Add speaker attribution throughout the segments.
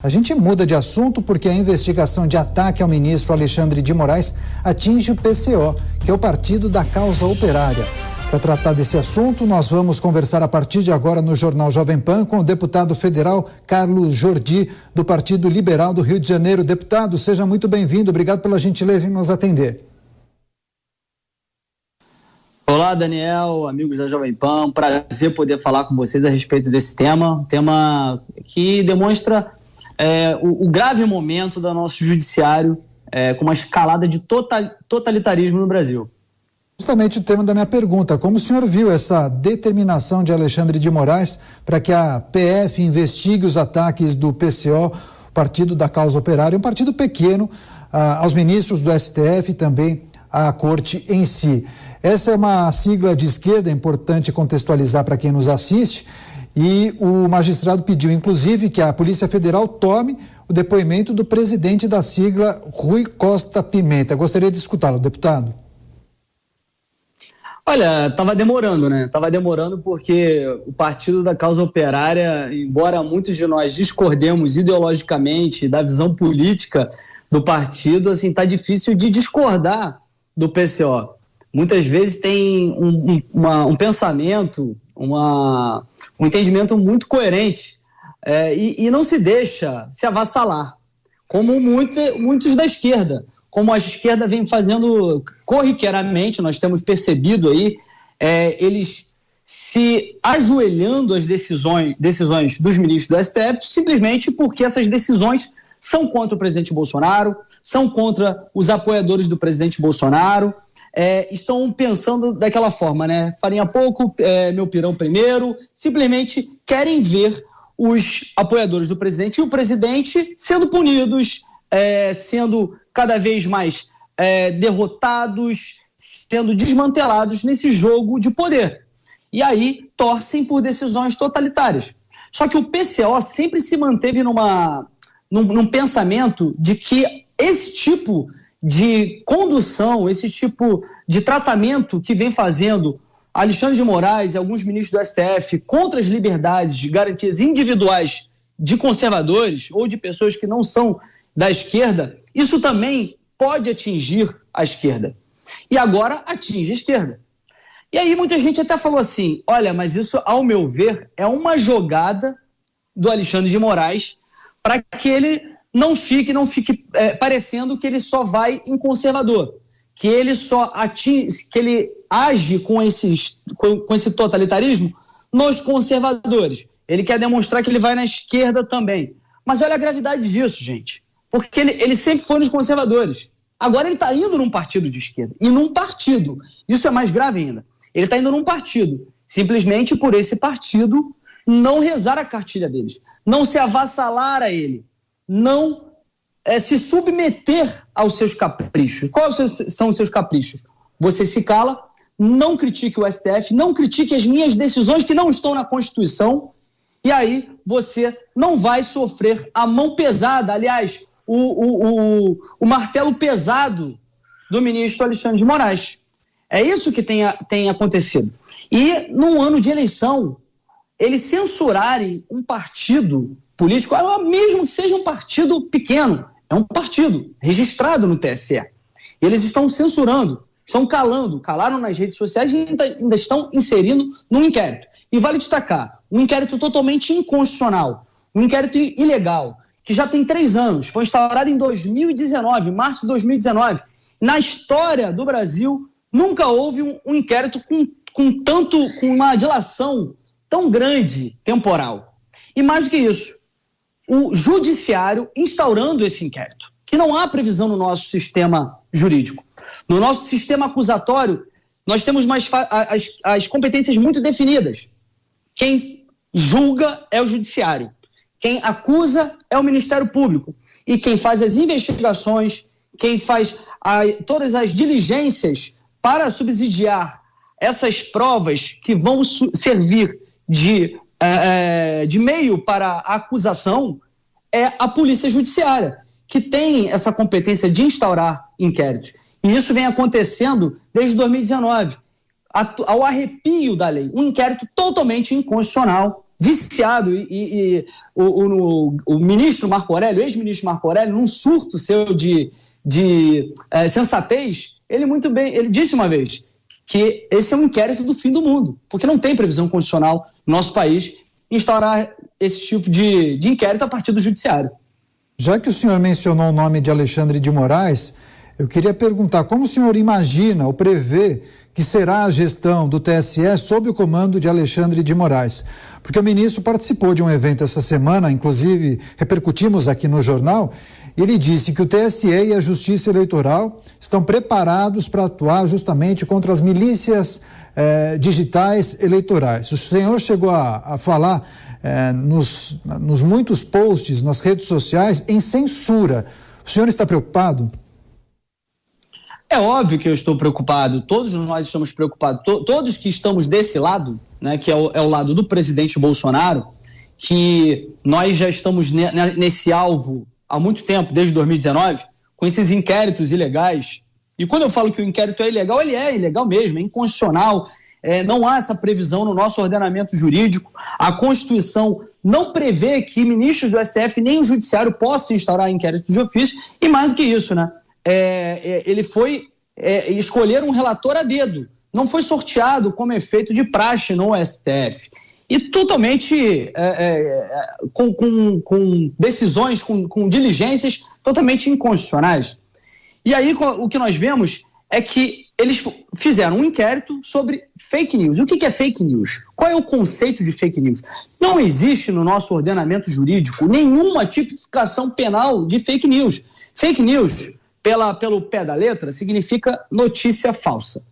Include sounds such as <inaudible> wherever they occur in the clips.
Speaker 1: A gente muda de assunto porque a investigação de ataque ao ministro Alexandre de Moraes atinge o PCO, que é o Partido da Causa Operária. Para tratar desse assunto, nós vamos conversar a partir de agora no Jornal Jovem Pan com o deputado federal Carlos Jordi, do Partido Liberal do Rio de Janeiro. Deputado, seja muito bem-vindo. Obrigado pela gentileza em nos atender.
Speaker 2: Olá, Daniel, amigos da Jovem Pan. Prazer poder falar com vocês a respeito desse tema. Tema que demonstra é, o, o, grave momento do nosso judiciário é, com uma escalada de total, totalitarismo no Brasil.
Speaker 1: Justamente o tema da minha pergunta: como o senhor viu essa determinação de Alexandre de Moraes para que a PF investigue os ataques do PCO, Partido da Causa Operária, um partido pequeno, ah, aos ministros do STF e também à corte em si? Essa é uma sigla de esquerda, é importante contextualizar para quem nos assiste. E o magistrado pediu, inclusive, que a Polícia Federal tome o depoimento do presidente da sigla, Rui Costa Pimenta. Gostaria de escutá-lo, deputado.
Speaker 2: Olha, estava demorando, né? Estava demorando porque o Partido da Causa Operária, embora muitos de nós discordemos ideologicamente da visão política do partido, assim, tá difícil de discordar do PCO. Muitas vezes tem um, um, uma, um pensamento uma, um entendimento muito coerente é, e, e, não se deixa se avassalar, como muito, muitos da esquerda, como a esquerda vem fazendo corriqueiramente, nós temos percebido aí, é, eles se ajoelhando às decisões, decisões dos ministros do STF, simplesmente porque essas decisões são contra o presidente Bolsonaro, são contra os apoiadores do presidente Bolsonaro, é, estão pensando daquela forma, né? Farinha pouco, é, meu pirão primeiro, simplesmente querem ver os apoiadores do presidente e o presidente sendo punidos, é, sendo cada vez mais é, derrotados, sendo desmantelados nesse jogo de poder. E aí torcem por decisões totalitárias. Só que o PCO sempre se manteve numa, num, num pensamento de que esse tipo de condução, esse tipo de tratamento que vem fazendo Alexandre de Moraes e alguns ministros do STF contra as liberdades de garantias individuais de conservadores ou de pessoas que não são da esquerda, isso também pode atingir a esquerda. E agora atinge a esquerda. E aí muita gente até falou assim: olha, mas isso, ao meu ver, é uma jogada do Alexandre de Moraes para que ele não fique, não fique é, parecendo que ele só vai em conservador, que ele só atinge, que ele age com, esses, com, com esse totalitarismo nos conservadores. Ele quer demonstrar que ele vai na esquerda também. Mas olha a gravidade disso, gente. Porque ele, ele sempre foi nos conservadores. Agora ele está indo num partido de esquerda. E num partido. Isso é mais grave ainda. Ele está indo num partido. Simplesmente por esse partido não rezar a cartilha deles. Não se avassalar a ele não é, se submeter aos seus caprichos. Quais são os seus caprichos? Você se cala, não critique o STF, não critique as minhas decisões que não estão na Constituição, e aí você não vai sofrer a mão pesada, aliás, o, o, o, o martelo pesado do ministro Alexandre de Moraes. É isso que tem, tem acontecido. E num ano de eleição, eles censurarem um partido político, mesmo que seja um partido pequeno, é um partido registrado no TSE. Eles estão censurando, estão calando, calaram nas redes sociais e ainda, ainda estão inserindo no inquérito. E vale destacar, um inquérito totalmente inconstitucional, um inquérito ilegal, que já tem três anos, foi instaurado em 2019, março de 2019. Na história do Brasil, nunca houve um, um inquérito com, com tanto, com uma dilação tão grande temporal. E mais do que isso, o judiciário instaurando esse inquérito, que não há previsão no nosso sistema jurídico. No nosso sistema acusatório, nós temos mais as, as competências muito definidas. Quem julga é o judiciário, quem acusa é o Ministério Público e quem faz as investigações, quem faz a, todas as diligências para subsidiar essas provas que vão servir de é, é, de meio para a acusação é a polícia judiciária, que tem essa competência de instaurar inquéritos. E isso vem acontecendo desde 2019, ao arrepio da lei. Um inquérito totalmente inconstitucional, viciado e, e, e o, o, o, ministro Marco Aurélio, ex-ministro Marco Aurélio, num surto seu de, de é, sensatez, ele muito bem, ele disse uma vez que esse é um inquérito do fim do mundo, porque não tem previsão constitucional no nosso país instaurar esse tipo de, de inquérito a partir do judiciário.
Speaker 1: Já que o senhor mencionou o nome de Alexandre de Moraes, eu queria perguntar como o senhor imagina ou prevê que será a gestão do TSE sob o comando de Alexandre de Moraes. Porque o ministro participou de um evento essa semana, inclusive repercutimos aqui no jornal, ele disse que o TSE e a Justiça Eleitoral estão preparados para atuar justamente contra as milícias eh, digitais eleitorais. O senhor chegou a, a falar eh, nos, nos muitos posts nas redes sociais em censura. O senhor está preocupado?
Speaker 2: É óbvio que eu estou preocupado, todos nós estamos preocupados, to todos que estamos desse lado, né, que é o, é o, lado do presidente Bolsonaro, que nós já estamos ne nesse alvo há muito tempo, desde 2019, com esses inquéritos ilegais. E quando eu falo que o inquérito é ilegal, ele é ilegal mesmo, é inconstitucional. É, não há essa previsão no nosso ordenamento jurídico. A Constituição não prevê que ministros do STF nem o Judiciário possam instaurar inquérito de ofício, e mais do que isso, né? é, é, ele foi é, escolher um relator a dedo. Não foi sorteado como efeito de praxe no STF. E totalmente é, é, com, com, com, decisões, com, com diligências totalmente inconstitucionais. E aí o que nós vemos é que eles fizeram um inquérito sobre fake news. O que é fake news? Qual é o conceito de fake news? Não existe no nosso ordenamento jurídico nenhuma tipificação penal de fake news. Fake news pela, pelo pé da letra, significa notícia falsa.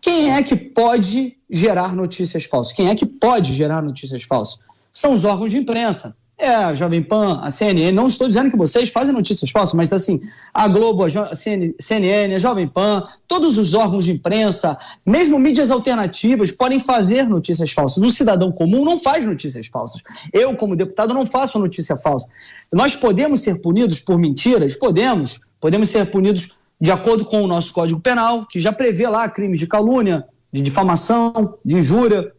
Speaker 2: Quem é que pode gerar notícias falsas? Quem é que pode gerar notícias falsas? São os órgãos de imprensa. É a Jovem Pan, a CNN. Não estou dizendo que vocês fazem notícias falsas, mas assim, a Globo, a CNN, a Jovem Pan, todos os órgãos de imprensa, mesmo mídias alternativas, podem fazer notícias falsas. O cidadão comum não faz notícias falsas. Eu, como deputado, não faço notícia falsa. Nós podemos ser punidos por mentiras? Podemos podemos ser punidos de acordo com o nosso Código Penal, que já prevê lá crimes de calúnia, de difamação, de injúria,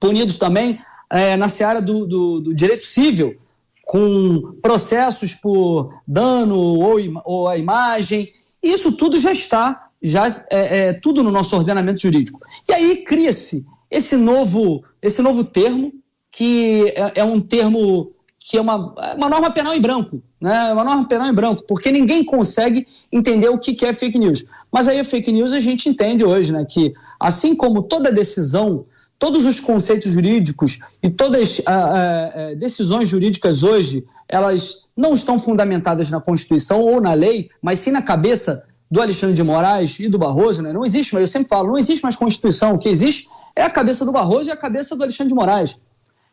Speaker 2: punidos também é, na seara do, do, do, direito civil, com processos por dano ou, ou a imagem. Isso tudo já está, já é, é tudo no nosso ordenamento jurídico. E aí cria-se esse novo, esse novo termo, que é, é um termo que é uma, uma norma penal em branco, né? Uma norma penal em branco, porque ninguém consegue entender o que, é fake news. Mas aí a fake news a gente entende hoje, né? Que assim como toda decisão, todos os conceitos jurídicos e todas as decisões jurídicas hoje, elas não estão fundamentadas na Constituição ou na lei, mas sim na cabeça do Alexandre de Moraes e do Barroso, né? Não existe, mas eu sempre falo, não existe mais Constituição. O que existe é a cabeça do Barroso e a cabeça do Alexandre de Moraes.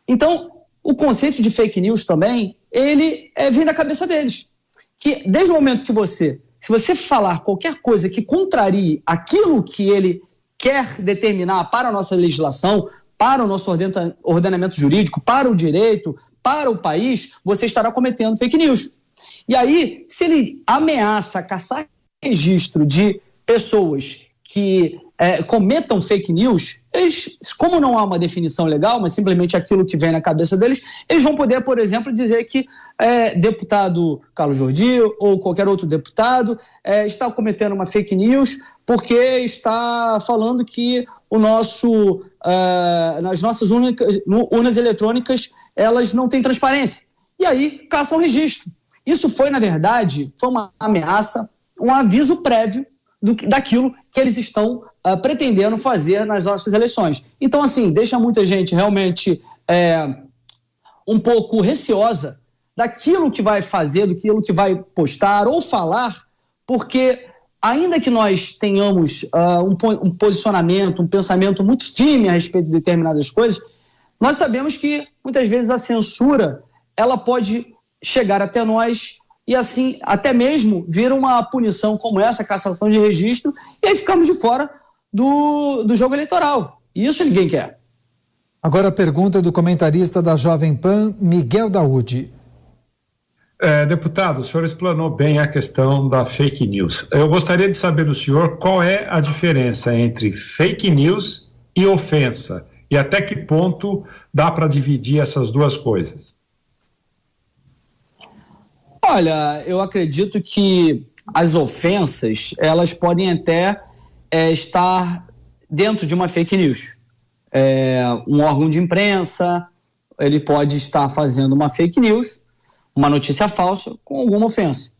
Speaker 2: Então, o conceito de fake news também, ele é, vem da cabeça deles. Que desde o momento que você, se você falar qualquer coisa que contrarie aquilo que ele quer determinar para a nossa legislação, para o nosso ordenamento jurídico, para o direito, para o país, você estará cometendo fake news. E aí, se ele ameaça caçar registro de pessoas que é, cometam fake news, eles, como não há uma definição legal, mas simplesmente aquilo que vem na cabeça deles, eles vão poder, por exemplo, dizer que é, deputado Carlos Jordi ou qualquer outro deputado é, está cometendo uma fake news porque está falando que o nosso, uh, nas nossas urnas eletrônicas elas não têm transparência. E aí caçam registro. Isso foi, na verdade, foi uma ameaça, um aviso prévio do, daquilo que eles estão uh, pretendendo fazer nas nossas eleições. Então, assim, deixa muita gente realmente é, um pouco receosa daquilo que vai fazer, daquilo que vai postar ou falar, porque ainda que nós tenhamos uh, um, um, posicionamento, um pensamento muito firme a respeito de determinadas coisas, nós sabemos que muitas vezes a censura ela pode chegar até nós e assim até mesmo vir uma punição como essa, cassação de registro, e aí ficamos de fora do, do jogo eleitoral. E isso ninguém quer.
Speaker 1: Agora a pergunta do comentarista da Jovem Pan, Miguel Daúde.
Speaker 3: É, deputado, o senhor explanou bem a questão da fake news. Eu gostaria de saber do senhor qual é a diferença entre fake news e ofensa. E até que ponto dá para dividir essas duas coisas?
Speaker 2: Olha, eu acredito que as ofensas elas podem até é, estar dentro de uma fake news. É, um órgão de imprensa ele pode estar fazendo uma fake news, uma notícia falsa com alguma ofensa.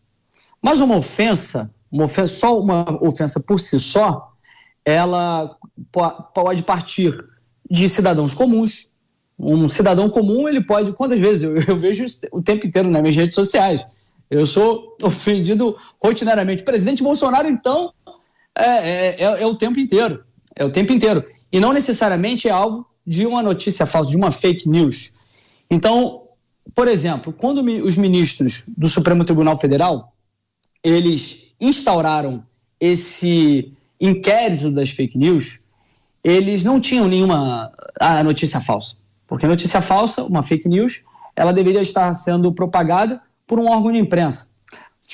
Speaker 2: Mas uma ofensa, uma ofensa só uma ofensa por si só, ela pode partir de cidadãos comuns. Um cidadão comum, ele pode. Quantas vezes eu, eu vejo o tempo inteiro nas minhas redes sociais? Eu sou <laughs> ofendido rotineiramente. Presidente Bolsonaro, então, é, é, é, é, o tempo inteiro. É o tempo inteiro. E não necessariamente é alvo de uma notícia falsa, de uma fake news. Então, por exemplo, quando os ministros do Supremo Tribunal Federal eles instauraram esse inquérito das fake news, eles não tinham nenhuma a notícia falsa. Porque notícia falsa, uma fake news, ela deveria estar sendo propagada por um órgão de imprensa.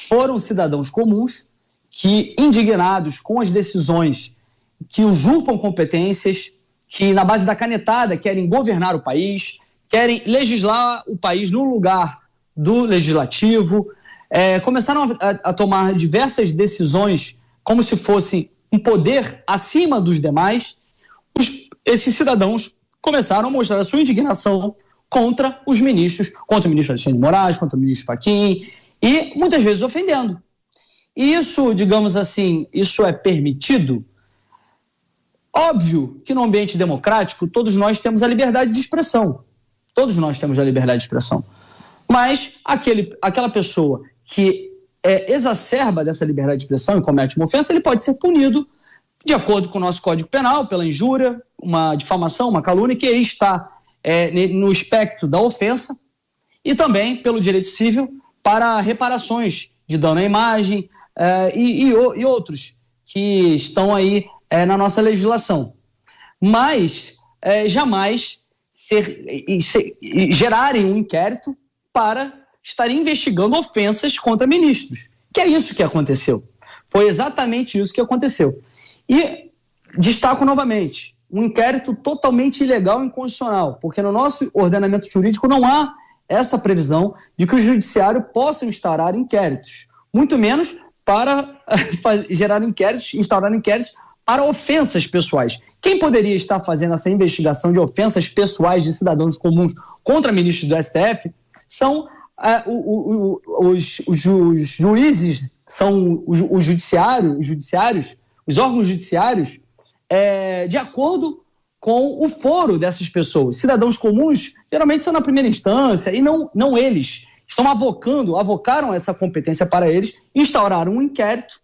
Speaker 2: Foram cidadãos comuns que, indignados com as decisões que usurpam competências, que na base da canetada querem governar o país, querem legislar o país no lugar do legislativo, é, começaram a, a, tomar diversas decisões como se fosse um poder acima dos demais. Os, esses cidadãos começaram a mostrar a sua indignação contra os ministros, contra o ministro Alexandre de Moraes, contra o ministro Fachin, e muitas vezes ofendendo. E isso, digamos assim, isso é permitido? Óbvio que no ambiente democrático todos nós temos a liberdade de expressão. Todos nós temos a liberdade de expressão. Mas aquele, aquela pessoa que é, exacerba dessa liberdade de expressão e comete uma ofensa, ele pode ser punido de acordo com o nosso Código Penal, pela injúria, uma difamação, uma calúnia, que está é, no espectro da ofensa, e também pelo direito civil para reparações de dano à imagem é, e, e, e, outros que estão aí é, na nossa legislação. Mas é, jamais ser, ser, gerarem um inquérito para estar investigando ofensas contra ministros. Que é isso que aconteceu. Foi exatamente isso que aconteceu. E destaco novamente, um inquérito totalmente ilegal e inconstitucional, porque no nosso ordenamento jurídico não há essa previsão de que o judiciário possa instaurar inquéritos, muito menos para <laughs> gerar inquéritos, instaurar inquéritos para ofensas pessoais. Quem poderia estar fazendo essa investigação de ofensas pessoais de cidadãos comuns contra ministros do STF são uh, o, o, os, os, os, juízes, são os judiciários, os judiciários, os órgãos judiciários é, de acordo com o foro dessas pessoas. Cidadãos comuns geralmente são na primeira instância e não, não eles. Estão avocando, avocaram essa competência para eles, instauraram um inquérito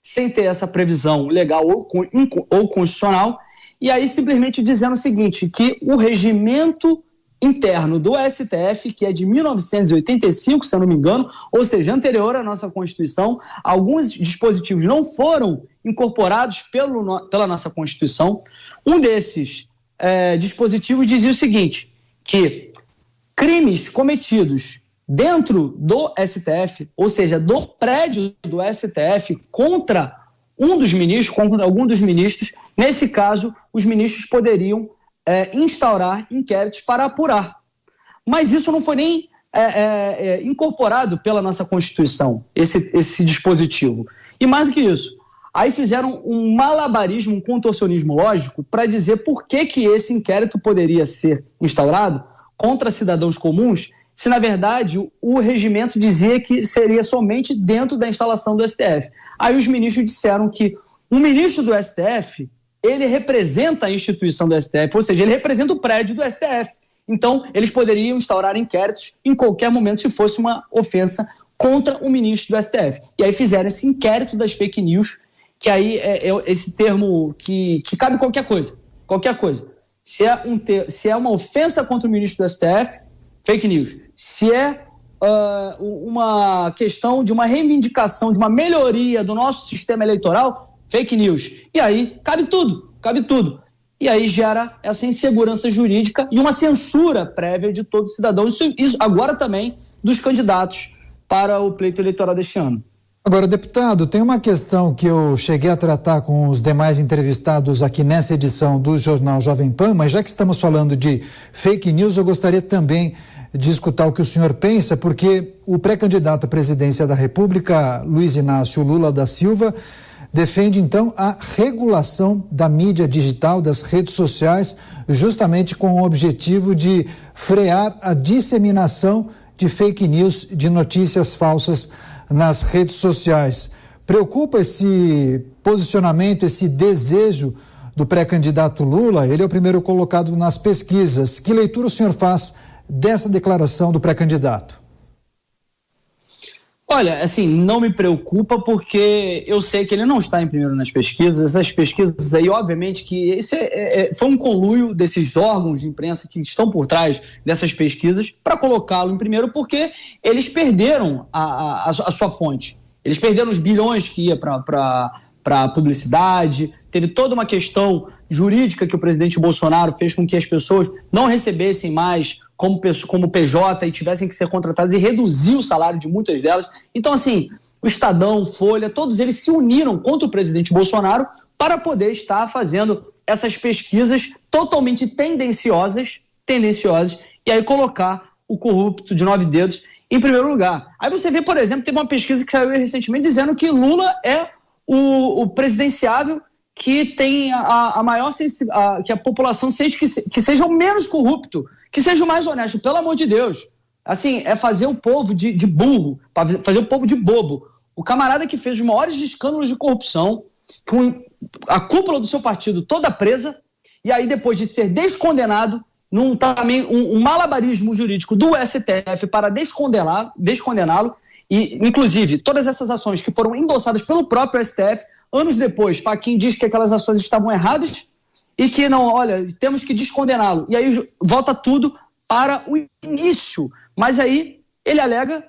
Speaker 2: sem ter essa previsão legal ou, ou constitucional, e aí simplesmente dizendo o seguinte, que o regimento interno do STF, que é de 1985, se eu não me engano, ou seja, anterior à nossa Constituição. Alguns dispositivos não foram incorporados pelo, pela nossa Constituição. Um desses é, dispositivos dizia o seguinte: que crimes cometidos dentro do STF, ou seja, do prédio do STF, contra um dos ministros, contra algum dos ministros, nesse caso, os ministros poderiam é, instaurar inquéritos para apurar. Mas isso não foi nem é, é, é, incorporado pela nossa Constituição, esse, esse dispositivo. E mais do que isso, aí fizeram um malabarismo, um contorcionismo lógico para dizer por que, que esse inquérito poderia ser instaurado contra cidadãos comuns, se na verdade o regimento dizia que seria somente dentro da instalação do STF. Aí os ministros disseram que um ministro do STF ele representa a instituição do STF, ou seja, ele representa o prédio do STF. Então, eles poderiam instaurar inquéritos em qualquer momento se fosse uma ofensa contra o ministro do STF. E aí fizeram esse inquérito das fake news, que aí é, é esse termo que, que cabe qualquer coisa. Qualquer coisa. Se é, um ter, se é uma ofensa contra o ministro do STF, fake news. Se é uh, uma questão de uma reivindicação, de uma melhoria do nosso sistema eleitoral, fake news. E aí cabe tudo, cabe tudo. E aí gera essa insegurança jurídica e uma censura prévia de todo cidadão. Isso, isso agora também dos candidatos para o pleito eleitoral deste ano.
Speaker 1: Agora, deputado, tem uma questão que eu cheguei a tratar com os demais entrevistados aqui nessa edição do Jornal Jovem Pan, mas já que estamos falando de fake news, eu gostaria também de escutar o que o senhor pensa, porque o pré-candidato à presidência da República, Luiz Inácio Lula da Silva, defende então a regulação da mídia digital, das redes sociais, justamente com o objetivo de frear a disseminação de fake news, de notícias falsas nas redes sociais. Preocupa esse posicionamento, esse desejo do pré-candidato Lula? Ele é o primeiro colocado nas pesquisas. Que leitura o senhor faz dessa declaração do pré-candidato?
Speaker 2: Olha, assim, não me preocupa porque eu sei que ele não está em primeiro nas pesquisas. Essas pesquisas aí, obviamente, que isso é, é, é foi um conluio desses órgãos de imprensa que estão por trás dessas pesquisas para colocá-lo em primeiro, porque eles perderam a, a, a, sua fonte. Eles perderam os bilhões que ia para para publicidade, teve toda uma questão jurídica que o presidente Bolsonaro fez com que as pessoas não recebessem mais como, como PJ e tivessem que ser contratadas e reduziu o salário de muitas delas. Então, assim, o Estadão, Folha, todos eles se uniram contra o presidente Bolsonaro para poder estar fazendo essas pesquisas totalmente tendenciosas, tendenciosas, e aí colocar o corrupto de nove dedos em primeiro lugar. Aí você vê, por exemplo, teve uma pesquisa que saiu recentemente dizendo que Lula é o, o presidenciável que tem a, a maior a, que a população sente que, que seja o menos corrupto, que seja o mais honesto, pelo amor de Deus. Assim, é fazer o povo de, de burro, fazer o povo de bobo. O camarada que fez os maiores escândalos de corrupção, com a cúpula do seu partido toda presa, e aí depois de ser descondenado, num também um, um malabarismo jurídico do STF para descondená-lo, descondená-lo e, inclusive, todas essas ações que foram endossadas pelo próprio STF, anos depois, Faquin diz que aquelas ações estavam erradas e que não, olha, temos que descondená-lo. E aí volta tudo para o início. Mas aí ele alega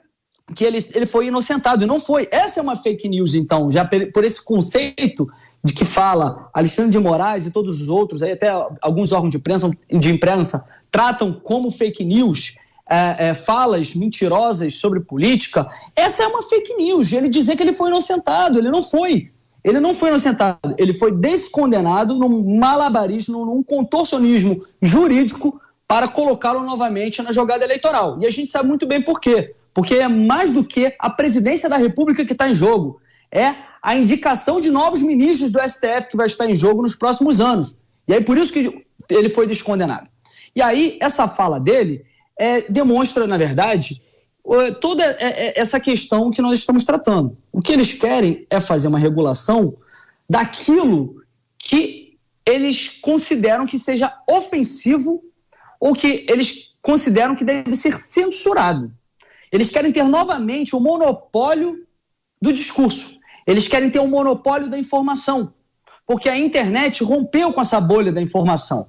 Speaker 2: que ele, ele foi inocentado, e não foi. Essa é uma fake news, então, já por esse conceito de que fala Alexandre de Moraes e todos os outros, aí até alguns órgãos de imprensa, de imprensa tratam como fake news é, é, falas mentirosas sobre política, essa é uma fake news. Ele dizer que ele foi inocentado, ele não foi. Ele não foi inocentado, ele foi descondenado num malabarismo, num contorcionismo jurídico para colocá-lo novamente na jogada eleitoral. E a gente sabe muito bem por quê. Porque é mais do que a presidência da República que está em jogo. É a indicação de novos ministros do STF que vai estar em jogo nos próximos anos. E aí por isso que ele foi descondenado. E aí, essa fala dele é, demonstra, na verdade, toda é, é, essa questão que nós estamos tratando. O que eles querem é fazer uma regulação daquilo que eles consideram que seja ofensivo ou que eles consideram que deve ser censurado. Eles querem ter novamente o monopólio do discurso. Eles querem ter o monopólio da informação. Porque a internet rompeu com essa bolha da informação.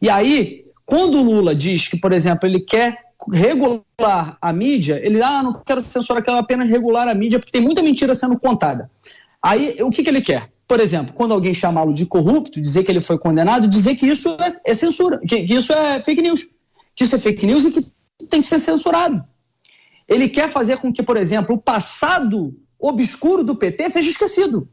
Speaker 2: E aí, quando o Lula diz que, por exemplo, ele quer regular a mídia, ele, ah, não quero censurar, quero apenas regular a mídia, porque tem muita mentira sendo contada. Aí, o que, que ele quer? Por exemplo, quando alguém chamá-lo de corrupto, dizer que ele foi condenado, dizer que isso é, é censura, que, que isso é fake news, que isso é fake news e que tem que ser censurado. Ele quer fazer com que, por exemplo, o passado obscuro do PT seja esquecido.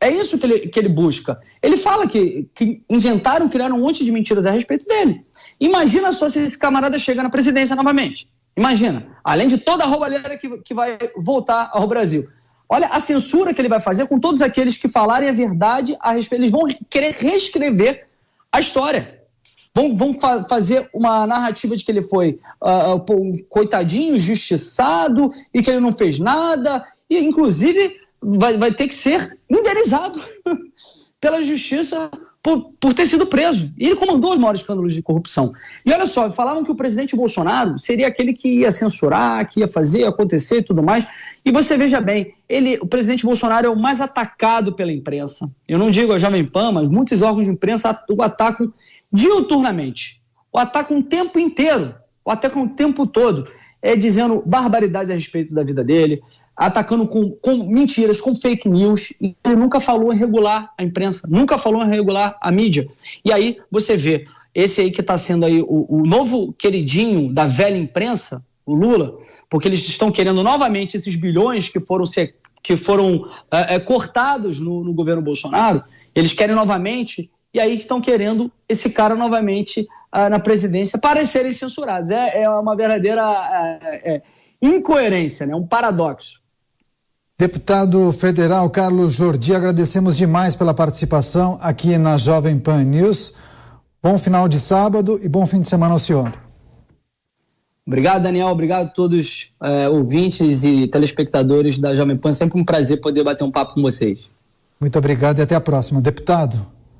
Speaker 2: É isso que ele, que ele busca. Ele fala que, que inventaram, criaram um monte de mentiras a respeito dele. Imagina só se esse camarada chega na presidência novamente. Imagina. Além de toda a roubalheira que, que vai voltar ao Brasil. Olha a censura que ele vai fazer com todos aqueles que falarem a verdade a respeito. Eles vão querer reescrever a história. Vão, vão fa fazer uma narrativa de que ele foi uh, um coitadinho, justiçado e que ele não fez nada. E, inclusive, vai, vai ter que ser indenizado <laughs> pela justiça por, por ter sido preso. E ele comandou os maiores escândalos de corrupção. E olha só, falavam que o presidente Bolsonaro seria aquele que ia censurar, que ia fazer acontecer e tudo mais. E você veja bem, ele, o presidente Bolsonaro é o mais atacado pela imprensa. Eu não digo a Jovem Pan, mas muitos órgãos de imprensa o atacam diuturnamente. O atacam o tempo inteiro. O atacam o tempo todo é, dizendo barbaridades a respeito da vida dele, atacando com, com mentiras, com fake news. Ele nunca falou em regular a imprensa, nunca falou em regular a mídia. E aí você vê esse aí que está sendo aí o, o novo queridinho da velha imprensa, o Lula, porque eles estão querendo novamente esses bilhões que foram que foram é, é, cortados no, no, governo Bolsonaro, eles querem novamente, e aí estão querendo esse cara novamente na presidência para serem censurados. É, é uma verdadeira é, incoerência, né? um paradoxo.
Speaker 1: Deputado federal Carlos Jordi, agradecemos demais pela participação aqui na Jovem Pan News. Bom final de sábado e bom fim de semana ao senhor.
Speaker 2: Obrigado, Daniel. Obrigado a todos é, ouvintes e telespectadores da Jovem Pan. Sempre um prazer poder bater um papo com vocês.
Speaker 1: Muito obrigado e até a próxima. Deputado.